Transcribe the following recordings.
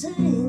say.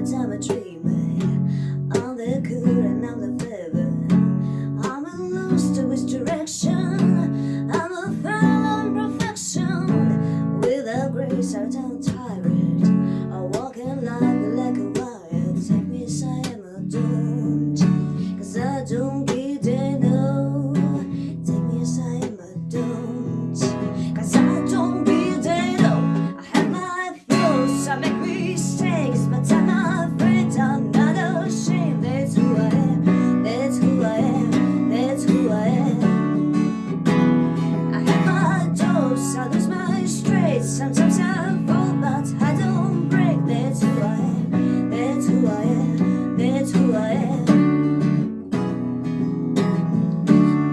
I'm a dreamer, I'm the cool and I'm the fever I'm a lost to its direction. I'm a found perfection. Without grace I don't tire. Sometimes I fall, but I don't break. That's who I am. That's who I am. That's who I am.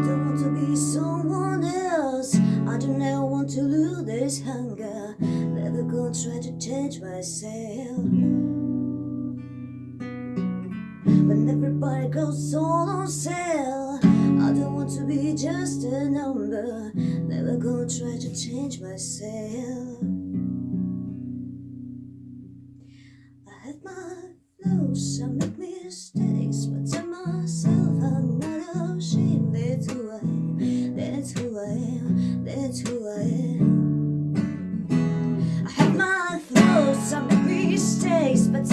Don't want to be someone else. I do not want to lose this hunger. Never gonna try to change myself. When everybody goes all on sale to be just a number. Never gonna try to change myself. I have my flaws, I make mistakes But tell myself I'm not ashamed. That's who I am, that's who I am, that's who I am. I have my flaws, I make mistakes But